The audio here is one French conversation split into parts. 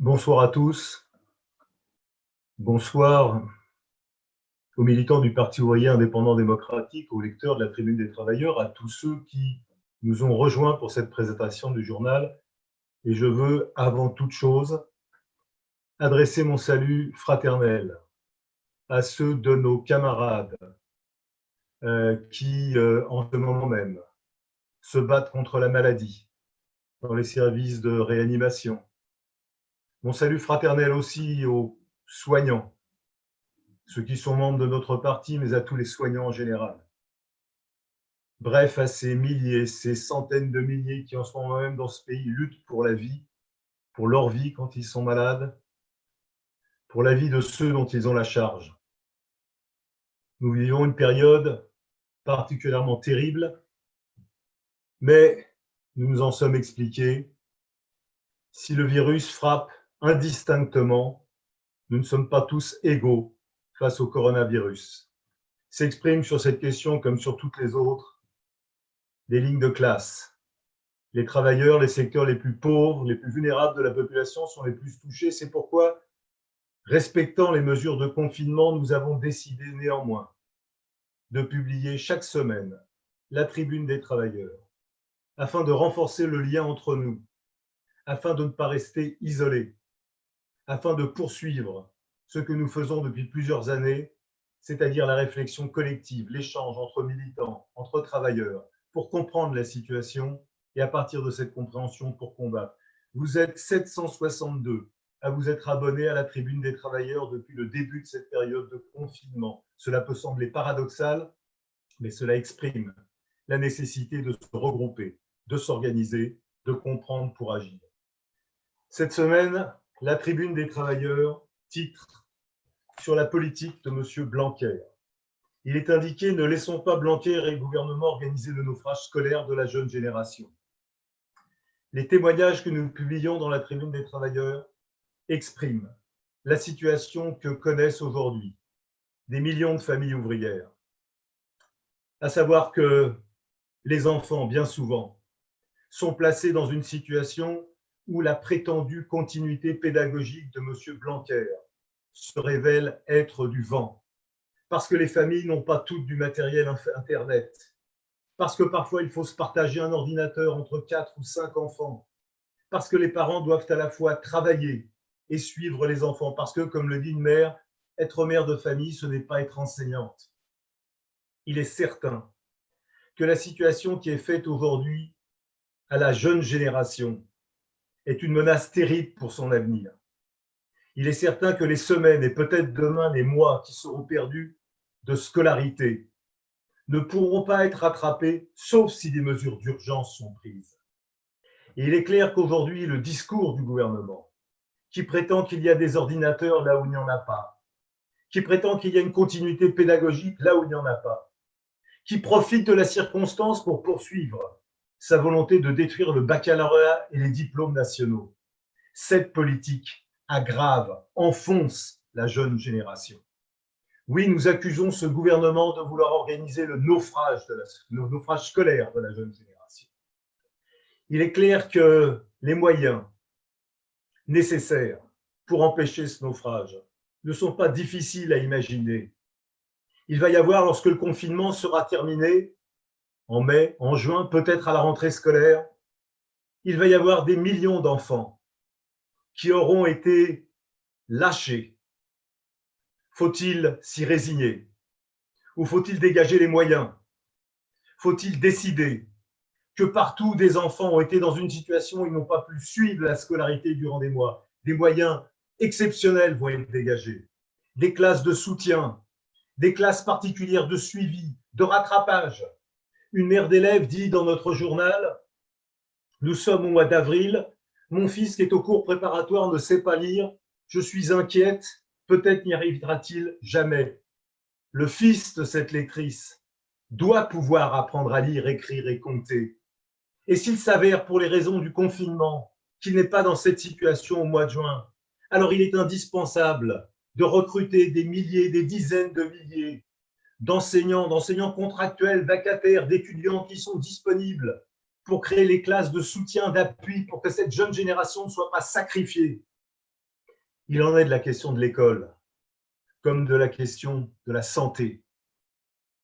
Bonsoir à tous. Bonsoir aux militants du Parti ouvrier indépendant démocratique, aux lecteurs de la Tribune des Travailleurs, à tous ceux qui nous ont rejoints pour cette présentation du journal. Et je veux, avant toute chose, adresser mon salut fraternel à ceux de nos camarades euh, qui, euh, en ce moment même, se battent contre la maladie dans les services de réanimation. Mon salut fraternel aussi aux soignants, ceux qui sont membres de notre parti, mais à tous les soignants en général. Bref, à ces milliers, ces centaines de milliers qui en ce moment même dans ce pays luttent pour la vie, pour leur vie quand ils sont malades, pour la vie de ceux dont ils ont la charge. Nous vivons une période particulièrement terrible, mais nous nous en sommes expliqués. Si le virus frappe indistinctement, nous ne sommes pas tous égaux face au coronavirus. S'expriment sur cette question, comme sur toutes les autres, des lignes de classe. Les travailleurs, les secteurs les plus pauvres, les plus vulnérables de la population sont les plus touchés. C'est pourquoi, respectant les mesures de confinement, nous avons décidé néanmoins de publier chaque semaine la tribune des travailleurs, afin de renforcer le lien entre nous, afin de ne pas rester isolés, afin de poursuivre ce que nous faisons depuis plusieurs années, c'est-à-dire la réflexion collective, l'échange entre militants, entre travailleurs, pour comprendre la situation et à partir de cette compréhension pour combattre. Vous êtes 762 à vous être abonnés à la tribune des travailleurs depuis le début de cette période de confinement. Cela peut sembler paradoxal, mais cela exprime la nécessité de se regrouper, de s'organiser, de comprendre pour agir. Cette semaine, la tribune des travailleurs titre sur la politique de M. Blanquer. Il est indiqué « Ne laissons pas Blanquer et le gouvernement organiser le naufrage scolaire de la jeune génération ». Les témoignages que nous publions dans la tribune des travailleurs expriment la situation que connaissent aujourd'hui des millions de familles ouvrières. À savoir que les enfants, bien souvent, sont placés dans une situation où la prétendue continuité pédagogique de M. Blanquer se révèle être du vent, parce que les familles n'ont pas toutes du matériel Internet, parce que parfois il faut se partager un ordinateur entre quatre ou cinq enfants, parce que les parents doivent à la fois travailler et suivre les enfants, parce que, comme le dit une mère, être mère de famille, ce n'est pas être enseignante. Il est certain que la situation qui est faite aujourd'hui à la jeune génération est une menace terrible pour son avenir. Il est certain que les semaines et peut-être demain les mois qui seront perdus de scolarité ne pourront pas être rattrapés, sauf si des mesures d'urgence sont prises. Et il est clair qu'aujourd'hui, le discours du gouvernement, qui prétend qu'il y a des ordinateurs là où il n'y en a pas, qui prétend qu'il y a une continuité pédagogique là où il n'y en a pas, qui profite de la circonstance pour poursuivre sa volonté de détruire le baccalauréat et les diplômes nationaux. Cette politique aggrave, enfonce la jeune génération. Oui, nous accusons ce gouvernement de vouloir organiser le naufrage, scolaire de la jeune génération. Il est clair que les moyens nécessaires pour empêcher ce naufrage ne sont pas difficiles à imaginer. Il va y avoir, lorsque le confinement sera terminé, en mai, en juin, peut-être à la rentrée scolaire, il va y avoir des millions d'enfants qui auront été lâchés. Faut-il s'y résigner? Ou faut-il dégager les moyens? Faut-il décider que partout des enfants ont été dans une situation où ils n'ont pas pu suivre la scolarité durant des mois? Des moyens exceptionnels vont être dégagés. Des classes de soutien, des classes particulières de suivi, de rattrapage, une mère d'élève dit dans notre journal « Nous sommes au mois d'avril, mon fils qui est au cours préparatoire ne sait pas lire, je suis inquiète, peut-être n'y arrivera-t-il jamais. » Le fils de cette lectrice doit pouvoir apprendre à lire, écrire et compter. Et s'il s'avère, pour les raisons du confinement, qu'il n'est pas dans cette situation au mois de juin, alors il est indispensable de recruter des milliers, des dizaines de milliers d'enseignants, d'enseignants contractuels, vacataires, d'étudiants qui sont disponibles pour créer les classes de soutien, d'appui, pour que cette jeune génération ne soit pas sacrifiée Il en est de la question de l'école, comme de la question de la santé.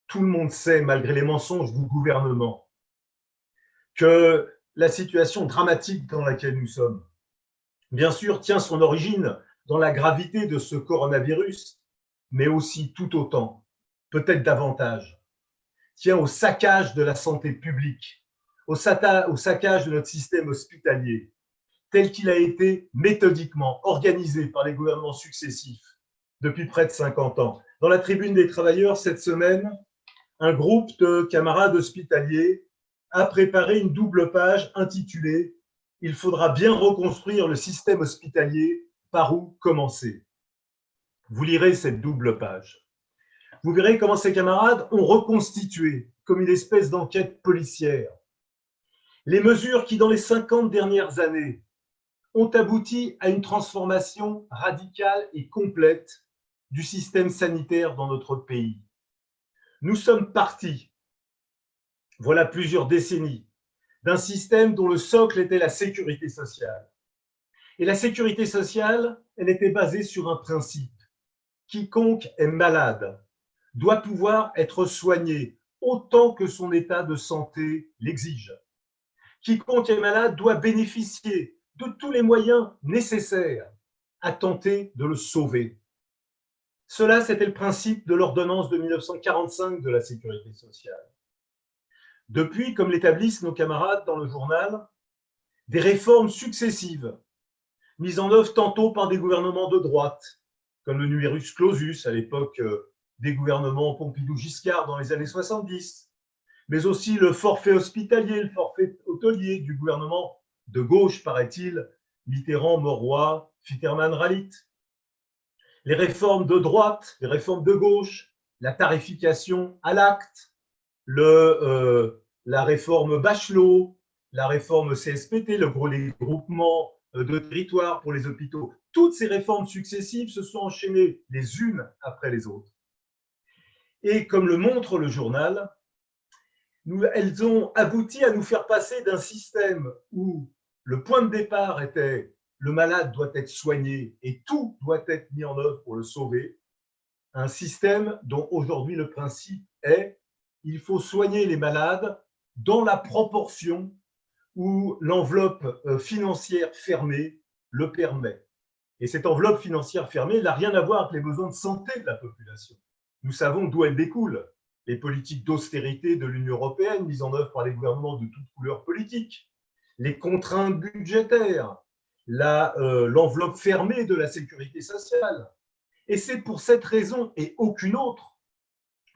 Tout le monde sait, malgré les mensonges du gouvernement, que la situation dramatique dans laquelle nous sommes, bien sûr, tient son origine dans la gravité de ce coronavirus, mais aussi tout autant, peut-être davantage, tient au saccage de la santé publique, au, saccage de notre système hospitalier, tel qu'il a été méthodiquement organisé par les gouvernements successifs depuis près de 50 ans. Dans la tribune des travailleurs, cette semaine, un groupe de camarades hospitaliers a préparé une double page intitulée « Il faudra bien reconstruire le système hospitalier, par où commencer ?» Vous lirez cette double page. Vous verrez comment ces camarades ont reconstitué, comme une espèce d'enquête policière, les mesures qui, dans les 50 dernières années, ont abouti à une transformation radicale et complète du système sanitaire dans notre pays. Nous sommes partis, voilà plusieurs décennies, d'un système dont le socle était la sécurité sociale. Et la sécurité sociale, elle était basée sur un principe. Quiconque est malade doit pouvoir être soigné autant que son état de santé l'exige. Quiconque est malade doit bénéficier de tous les moyens nécessaires à tenter de le sauver. Cela, c'était le principe de l'ordonnance de 1945 de la sécurité sociale. Depuis, comme l'établissent nos camarades dans le journal, des réformes successives, mises en œuvre tantôt par des gouvernements de droite, comme le numerus clausus à l'époque euh, des gouvernements Pompidou-Giscard dans les années 70, mais aussi le forfait hospitalier, le forfait hôtelier du gouvernement de gauche, paraît-il, Mitterrand, Moroy, Fitterman, Ralit. Les réformes de droite, les réformes de gauche, la tarification à l'acte, euh, la réforme Bachelot, la réforme CSPT, le gros, les groupements euh, de territoire pour les hôpitaux. Toutes ces réformes successives se sont enchaînées les unes après les autres. Et comme le montre le journal, elles ont abouti à nous faire passer d'un système où le point de départ était le malade doit être soigné et tout doit être mis en œuvre pour le sauver, un système dont aujourd'hui le principe est il faut soigner les malades dans la proportion où l'enveloppe euh, financière fermée le permet. Et cette enveloppe financière fermée n'a rien à voir avec les besoins de santé de la population. Nous savons d'où elle découle. Les politiques d'austérité de l'Union européenne mises en œuvre par les gouvernements de toutes couleurs politiques, les contraintes budgétaires, euh, l'enveloppe fermée de la sécurité sociale. Et c'est pour cette raison et aucune autre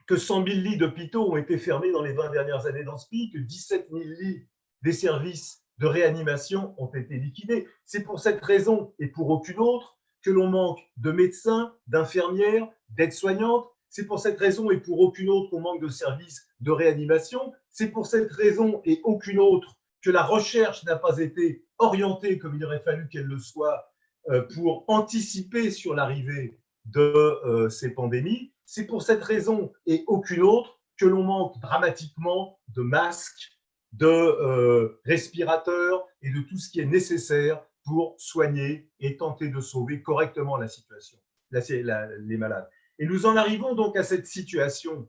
que 100 000 lits d'hôpitaux ont été fermés dans les 20 dernières années dans ce pays, que 17 000 lits des services de réanimation ont été liquidés. C'est pour cette raison et pour aucune autre que l'on manque de médecins, d'infirmières, d'aides-soignantes. C'est pour cette raison et pour aucune autre qu'on manque de services de réanimation. C'est pour cette raison et aucune autre que la recherche n'a pas été orientée comme il aurait fallu qu'elle le soit euh, pour anticiper sur l'arrivée de euh, ces pandémies. C'est pour cette raison et aucune autre que l'on manque dramatiquement de masques, de euh, respirateurs et de tout ce qui est nécessaire pour soigner et tenter de sauver correctement la situation, les malades. Et nous en arrivons donc à cette situation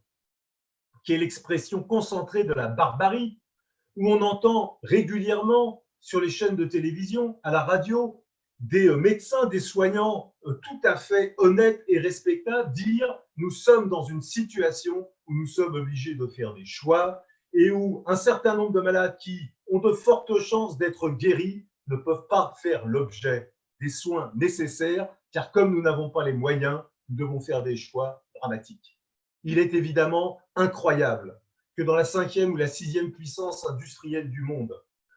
qui est l'expression concentrée de la barbarie, où on entend régulièrement sur les chaînes de télévision, à la radio, des euh, médecins, des soignants euh, tout à fait honnêtes et respectables dire nous sommes dans une situation où nous sommes obligés de faire des choix et où un certain nombre de malades qui ont de fortes chances d'être guéris ne peuvent pas faire l'objet des soins nécessaires, car comme nous n'avons pas les moyens, nous devons faire des choix dramatiques. Il est évidemment incroyable que dans la cinquième ou la sixième puissance industrielle du monde,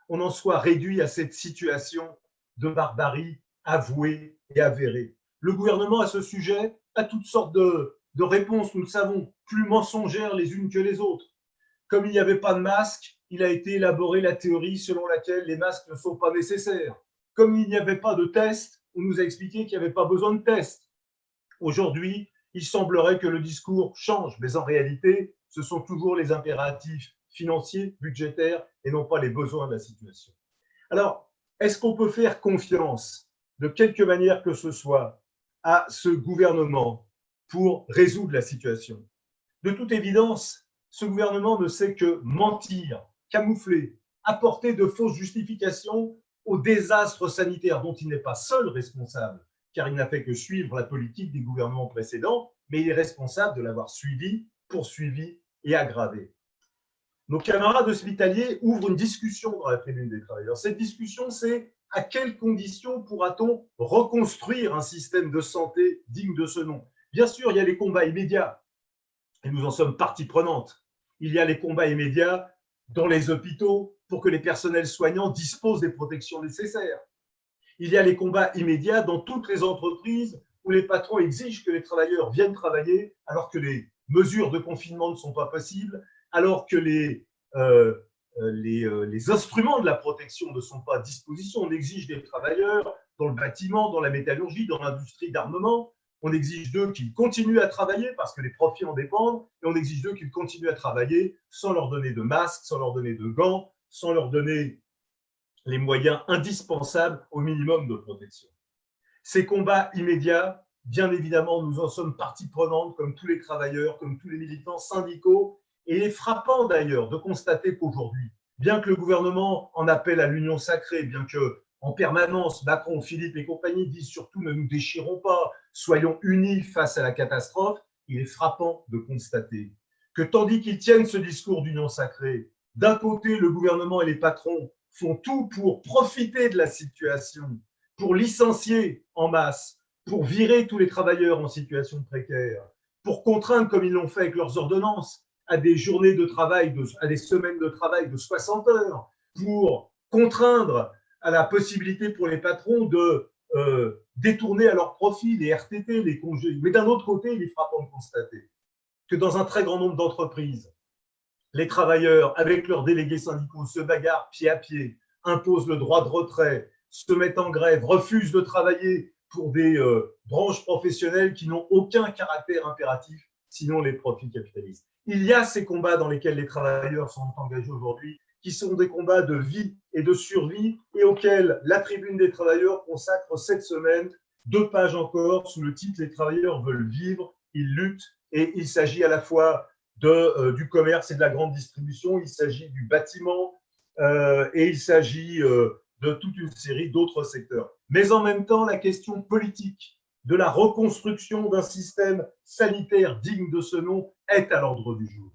on en soit réduit à cette situation de barbarie avouée et avérée. Le gouvernement, à ce sujet, a toutes sortes de, réponses, nous le savons, plus mensongères les unes que les autres. Comme il n'y avait pas de masque, il a été élaboré la théorie selon laquelle les masques ne sont pas nécessaires. Comme il n'y avait pas de test, on nous a expliqué qu'il n'y avait pas besoin de test. Aujourd'hui, il semblerait que le discours change, mais en réalité, ce sont toujours les impératifs financiers, budgétaires, et non pas les besoins de la situation. Alors, est-ce qu'on peut faire confiance de quelque manière que ce soit à ce gouvernement pour résoudre la situation? De toute évidence, ce gouvernement ne sait que mentir, camoufler, apporter de fausses justifications au désastre sanitaire dont il n'est pas seul responsable, car il n'a fait que suivre la politique des gouvernements précédents, mais il est responsable de l'avoir suivi, poursuivi et aggravé. Nos camarades hospitaliers ouvrent une discussion dans la tribune des travailleurs. Cette discussion, c'est à quelles conditions pourra-t-on reconstruire un système de santé digne de ce nom? Bien sûr, il y a les combats immédiats, et nous en sommes partie prenante. Il y a les combats immédiats dans les hôpitaux pour que les personnels soignants disposent des protections nécessaires. Il y a les combats immédiats dans toutes les entreprises où les patrons exigent que les travailleurs viennent travailler alors que les mesures de confinement ne sont pas possibles, alors que les, euh, euh, euh, les, instruments de la protection ne sont pas à disposition. On exige des travailleurs dans le bâtiment, dans la métallurgie, dans l'industrie d'armement. On exige d'eux qu'ils continuent à travailler parce que les profits en dépendent. Et on exige d'eux qu'ils continuent à travailler sans leur donner de masques, sans leur donner de gants, sans leur donner les moyens indispensables au minimum de protection. Ces combats immédiats, bien évidemment, nous en sommes partie prenante, comme tous les travailleurs, comme tous les militants syndicaux, et il est frappant d'ailleurs de constater qu'aujourd'hui, bien que le gouvernement en appelle à l'union sacrée, bien que en permanence Macron, Philippe et compagnie disent surtout ne nous déchirons pas, soyons unis face à la catastrophe, il est frappant de constater que tandis qu'ils tiennent ce discours d'union sacrée, d'un côté le gouvernement et les patrons font tout pour profiter de la situation, pour licencier en masse, pour virer tous les travailleurs en situation précaire, pour contraindre, comme ils l'ont fait avec leurs ordonnances, à des journées de travail, à des semaines de travail de 60 heures, pour contraindre à la possibilité pour les patrons de euh, détourner à leur profit les RTT, les congés. Mais d'un autre côté, il est frappant de constater que dans un très grand nombre d'entreprises, les travailleurs, avec leurs délégués syndicaux, se bagarrent pied à pied, imposent le droit de retrait, se mettent en grève, refusent de travailler pour des euh, branches professionnelles qui n'ont aucun caractère impératif, sinon les profits capitalistes. Il y a ces combats dans lesquels les travailleurs sont engagés aujourd'hui, qui sont des combats de vie et de survie, et auxquels la tribune des travailleurs consacre cette semaine deux pages encore sous le titre « Les travailleurs veulent vivre, ils luttent », et il s'agit à la fois de, euh, du commerce et de la grande distribution, il s'agit du bâtiment, euh, et il s'agit euh, de toute une série d'autres secteurs. Mais en même temps, la question politique de la reconstruction d'un système sanitaire digne de ce nom est à l'ordre du jour.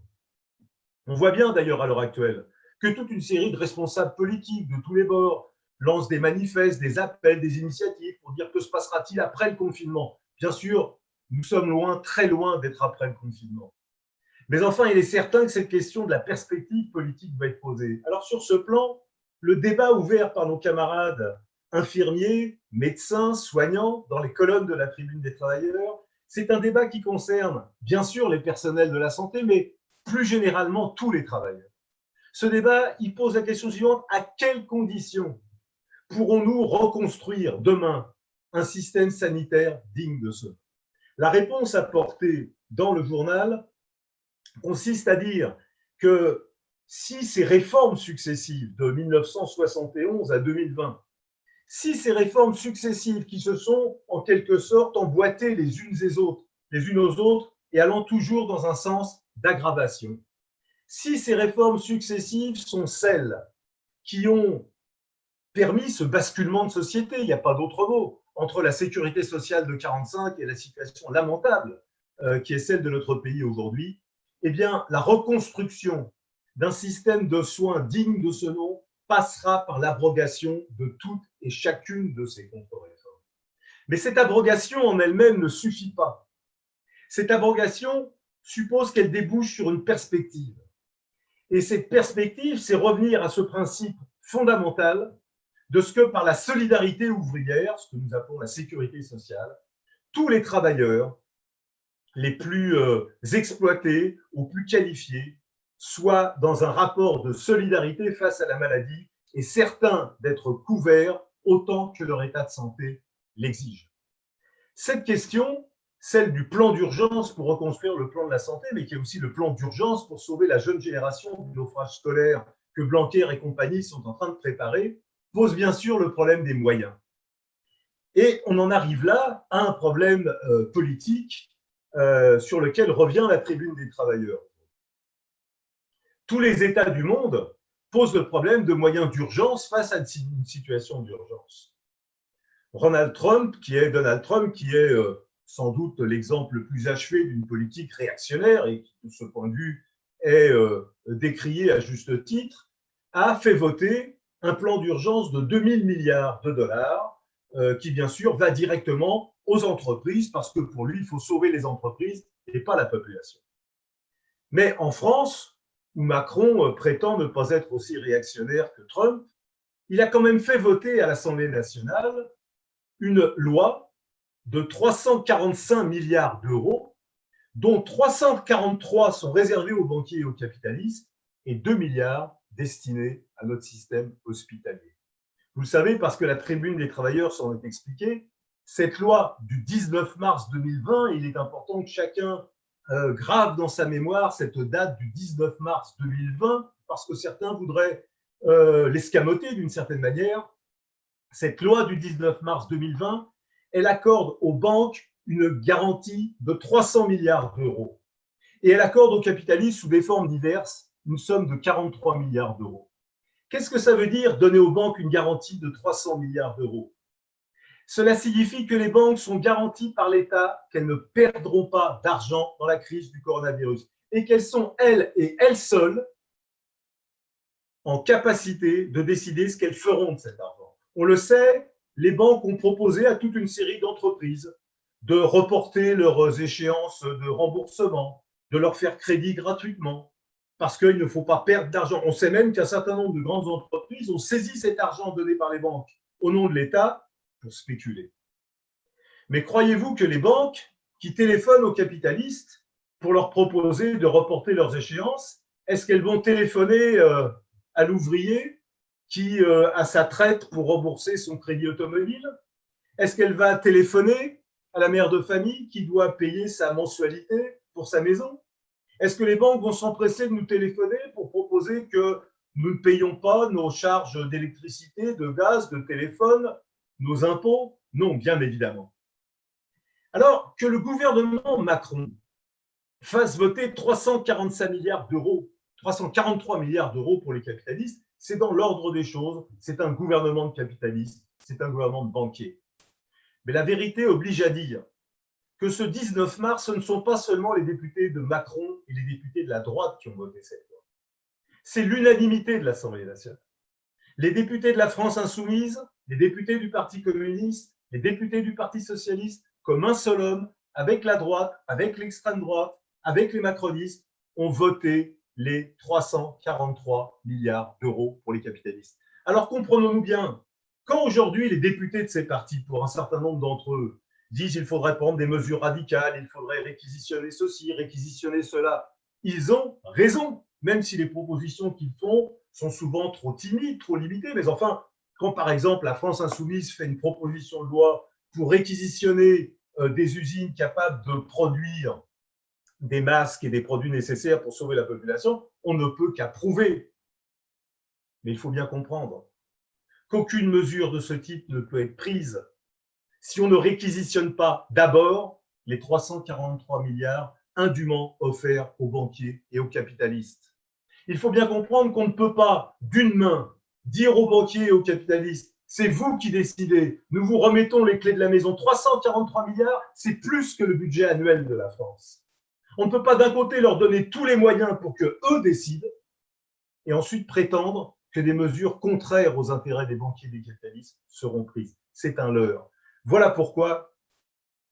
On voit bien d'ailleurs à l'heure actuelle que toute une série de responsables politiques de tous les bords lancent des manifestes, des appels, des initiatives pour dire que se passera-t-il après le confinement? Bien sûr, nous sommes loin, très loin d'être après le confinement. Mais enfin, il est certain que cette question de la perspective politique va être posée. Alors sur ce plan, le débat ouvert par nos camarades infirmiers, médecins, soignants dans les colonnes de la tribune des travailleurs. C'est un débat qui concerne bien sûr les personnels de la santé, mais plus généralement tous les travailleurs. Ce débat, il pose la question suivante, à quelles conditions pourrons-nous reconstruire demain un système sanitaire digne de ce La réponse apportée dans le journal consiste à dire que si ces réformes successives de 1971 à 2020 si ces réformes successives qui se sont en quelque sorte emboîtées les unes les autres, les unes aux autres et allant toujours dans un sens d'aggravation, si ces réformes successives sont celles qui ont permis ce basculement de société, il n'y a pas d'autre mot, entre la sécurité sociale de 45 et la situation lamentable euh, qui est celle de notre pays aujourd'hui, eh bien, la reconstruction d'un système de soins digne de ce nom passera par l'abrogation de toutes et chacune de ces contre-réformes. Mais cette abrogation en elle-même ne suffit pas. Cette abrogation suppose qu'elle débouche sur une perspective. Et cette perspective, c'est revenir à ce principe fondamental de ce que par la solidarité ouvrière, ce que nous appelons la sécurité sociale, tous les travailleurs, les plus euh, exploités ou plus qualifiés, soit dans un rapport de solidarité face à la maladie et certains d'être couverts autant que leur état de santé l'exige. Cette question, celle du plan d'urgence pour reconstruire le plan de la santé, mais qui est aussi le plan d'urgence pour sauver la jeune génération du naufrage scolaire que Blanquer et compagnie sont en train de préparer, pose bien sûr le problème des moyens. Et on en arrive là à un problème euh, politique euh, sur lequel revient la tribune des travailleurs. Tous les États du monde posent le problème de moyens d'urgence face à une situation d'urgence. Ronald Trump, qui est Donald Trump, qui est euh, sans doute l'exemple le plus achevé d'une politique réactionnaire et qui, de ce point de vue, est euh, décrié à juste titre, a fait voter un plan d'urgence de 2000 milliards de dollars qui, bien sûr, va directement aux entreprises parce que pour lui, il faut sauver les entreprises et pas la population. Mais en France, où Macron euh, prétend ne pas être aussi réactionnaire que Trump, il a quand même fait voter à l'Assemblée nationale une loi de 345 milliards d'euros, dont 343 sont réservés aux banquiers et aux capitalistes et 2 milliards destinés à notre système hospitalier. Vous le savez parce que la tribune des travailleurs s'en est expliquée, cette loi du 19 mars 2020, il est important que chacun euh, grave dans sa mémoire cette date du 19 mars 2020, parce que certains voudraient euh, l'escamoter d'une certaine manière. Cette loi du 19 mars 2020, elle accorde aux banques une garantie de 300 milliards d'euros. Et elle accorde aux capitalistes, sous des formes diverses, une somme de 43 milliards d'euros. Qu'est-ce que ça veut dire donner aux banques une garantie de 300 milliards d'euros? Cela signifie que les banques sont garanties par l'État qu'elles ne perdront pas d'argent dans la crise du coronavirus et qu'elles sont, elles et elles seules, en capacité de décider ce qu'elles feront de cet argent. On le sait, les banques ont proposé à toute une série d'entreprises de reporter leurs échéances de remboursement, de leur faire crédit gratuitement, parce qu'il ne faut pas perdre d'argent. On sait même qu'un certain nombre de grandes entreprises ont saisi cet argent donné par les banques au nom de l'État pour spéculer. Mais croyez-vous que les banques qui téléphonent aux capitalistes pour leur proposer de reporter leurs échéances, est-ce qu'elles vont téléphoner euh, à l'ouvrier qui euh, a sa traite pour rembourser son crédit automobile? Est-ce qu'elle va téléphoner à la mère de famille qui doit payer sa mensualité pour sa maison? Est-ce que les banques vont s'empresser de nous téléphoner pour proposer que nous ne payons pas nos charges d'électricité, de gaz, de téléphone nos impôts? Non, bien évidemment. Alors que le gouvernement Macron fasse voter 345 milliards d'euros, 343 milliards d'euros pour les capitalistes, c'est dans l'ordre des choses, c'est un gouvernement de capitalistes, c'est un gouvernement de banquiers. Mais la vérité oblige à dire que ce 19 mars, ce ne sont pas seulement les députés de Macron et les députés de la droite qui ont voté cette loi. C'est l'unanimité de l'Assemblée nationale. Les députés de la France insoumise, les députés du Parti communiste, les députés du Parti socialiste, comme un seul homme, avec la droite, avec l'extrême droite, avec les macronistes, ont voté les 343 milliards d'euros pour les capitalistes. Alors comprenons-nous bien, quand aujourd'hui les députés de ces partis, pour un certain nombre d'entre eux, disent qu'il faudrait prendre des mesures radicales, il faudrait réquisitionner ceci, réquisitionner cela, ils ont raison, même si les propositions qu'ils font sont souvent trop timides, trop limitées, mais enfin, quand, par exemple, la France insoumise fait une proposition de loi pour réquisitionner euh, des usines capables de produire des masques et des produits nécessaires pour sauver la population, on ne peut qu'approuver. Mais il faut bien comprendre qu'aucune mesure de ce type ne peut être prise si on ne réquisitionne pas d'abord les 343 milliards indûment offerts aux banquiers et aux capitalistes. Il faut bien comprendre qu'on ne peut pas, d'une main, dire aux banquiers et aux capitalistes, c'est vous qui décidez, nous vous remettons les clés de la maison. 343 milliards, c'est plus que le budget annuel de la France. On ne peut pas d'un côté leur donner tous les moyens pour que eux décident et ensuite prétendre que des mesures contraires aux intérêts des banquiers et des capitalistes seront prises. C'est un leurre. Voilà pourquoi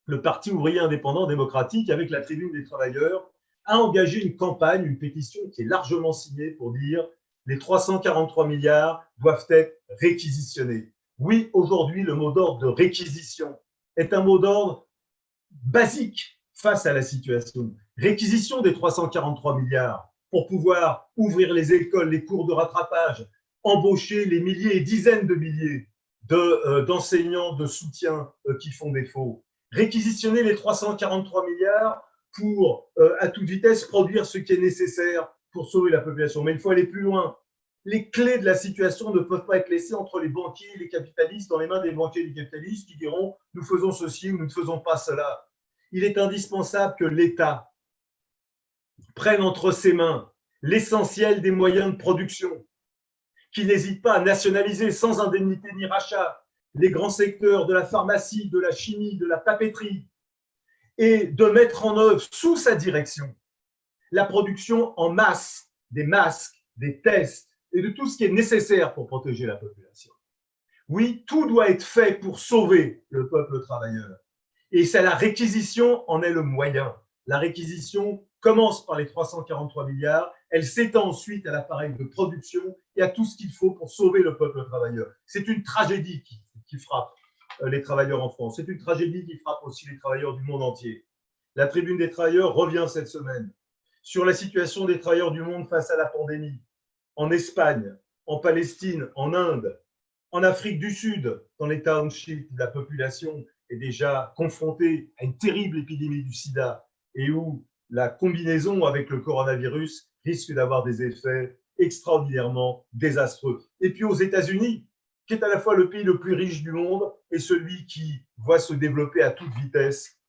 le Parti ouvrier indépendant démocratique, avec la tribune des travailleurs, a engagé une campagne, une pétition qui est largement signée pour dire les 343 milliards doivent être réquisitionnés. Oui, aujourd'hui, le mot d'ordre de réquisition est un mot d'ordre basique face à la situation. Réquisition des 343 milliards pour pouvoir ouvrir les écoles, les cours de rattrapage, embaucher les milliers et dizaines de milliers euh, d'enseignants de, soutien euh, qui font défaut. Réquisitionner les 343 milliards pour, euh, à toute vitesse, produire ce qui est nécessaire pour sauver la population. Mais il faut aller plus loin. Les clés de la situation ne peuvent pas être laissées entre les banquiers et les capitalistes, dans les mains des banquiers et des capitalistes qui diront « nous faisons ceci ou nous ne faisons pas cela ». Il est indispensable que l'État prenne entre ses mains l'essentiel des moyens de production, qu'il n'hésite pas à nationaliser sans indemnité ni rachat les grands secteurs de la pharmacie, de la chimie, de la papeterie, et de mettre en œuvre sous sa direction la production en masse des masques, des tests et de tout ce qui est nécessaire pour protéger la population. Oui, tout doit être fait pour sauver le peuple travailleur. Et c'est la réquisition en est le moyen. La réquisition commence par les 343 milliards, elle s'étend ensuite à l'appareil de production et à tout ce qu'il faut pour sauver le peuple travailleur. C'est une tragédie qui, qui frappe euh, les travailleurs en France. C'est une tragédie qui frappe aussi les travailleurs du monde entier. La tribune des travailleurs revient cette semaine sur la situation des travailleurs du monde face à la pandémie, en Espagne, en Palestine, en Inde, en Afrique du Sud, dans les townships où la population est déjà confrontée à une terrible épidémie du sida et où la combinaison avec le coronavirus risque d'avoir des effets extraordinairement désastreux. Et puis aux États-Unis, qui est à la fois le pays le plus riche du monde et celui qui voit se développer à toute vitesse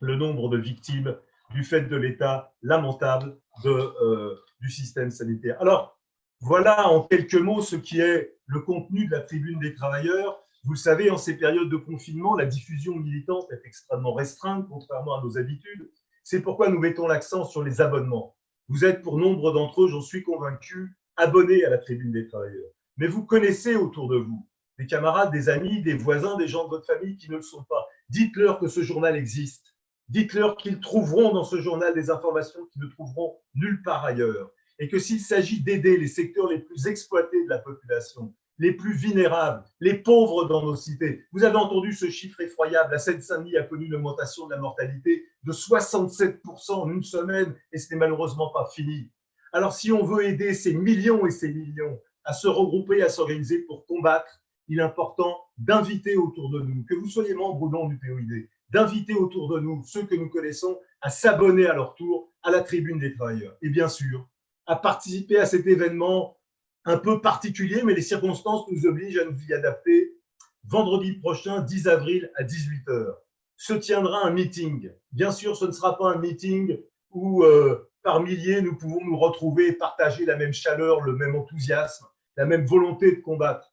le nombre de victimes du fait de l'état lamentable euh, du système sanitaire. Alors, voilà en quelques mots ce qui est le contenu de la tribune des travailleurs. Vous le savez, en ces périodes de confinement, la diffusion militante est extrêmement restreinte, contrairement à nos habitudes. C'est pourquoi nous mettons l'accent sur les abonnements. Vous êtes, pour nombre d'entre eux, j'en suis convaincu, abonnés à la tribune des travailleurs. Mais vous connaissez autour de vous des camarades, des amis, des voisins, des gens de votre famille qui ne le sont pas. Dites-leur que ce journal existe Dites-leur qu'ils trouveront dans ce journal des informations qu'ils ne trouveront nulle part ailleurs. Et que s'il s'agit d'aider les secteurs les plus exploités de la population, les plus vulnérables, les pauvres dans nos cités. Vous avez entendu ce chiffre effroyable. La Seine-Saint-Denis a connu une augmentation de la mortalité de 67% en une semaine et ce n'est malheureusement pas fini. Alors, si on veut aider ces millions et ces millions à se regrouper, à s'organiser pour combattre, il est important d'inviter autour de nous, que vous soyez membre ou non du POID, d'inviter autour de nous ceux que nous connaissons à s'abonner à leur tour à la tribune des travailleurs. Et bien sûr, à participer à cet événement un peu particulier, mais les circonstances nous obligent à nous y adapter. Vendredi prochain, 10 avril à 18h, se tiendra un meeting. Bien sûr, ce ne sera pas un meeting où euh, par milliers nous pouvons nous retrouver et partager la même chaleur, le même enthousiasme, la même volonté de combattre.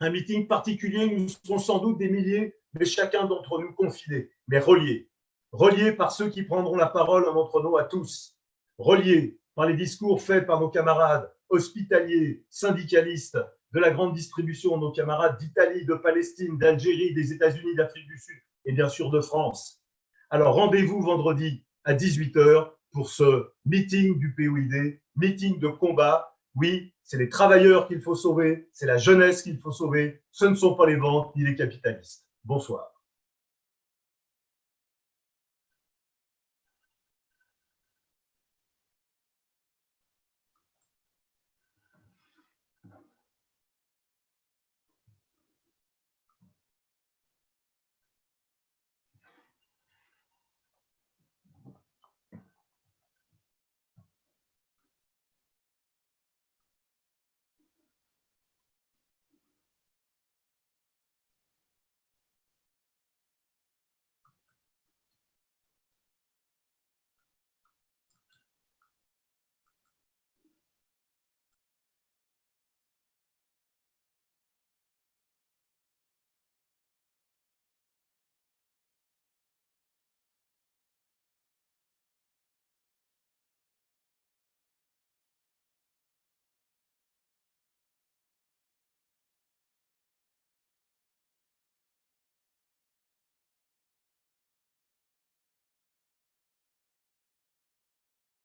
Un meeting particulier, nous serons sans doute des milliers mais chacun d'entre nous confiné, mais relié. Relié par ceux qui prendront la parole en notre nom à tous. Relié par les discours faits par nos camarades hospitaliers, syndicalistes, de la grande distribution, nos camarades d'Italie, de Palestine, d'Algérie, des États-Unis, d'Afrique du Sud et bien sûr de France. Alors rendez-vous vendredi à 18h pour ce meeting du POID, meeting de combat. Oui, c'est les travailleurs qu'il faut sauver, c'est la jeunesse qu'il faut sauver, ce ne sont pas les ventes ni les capitalistes. Bonsoir.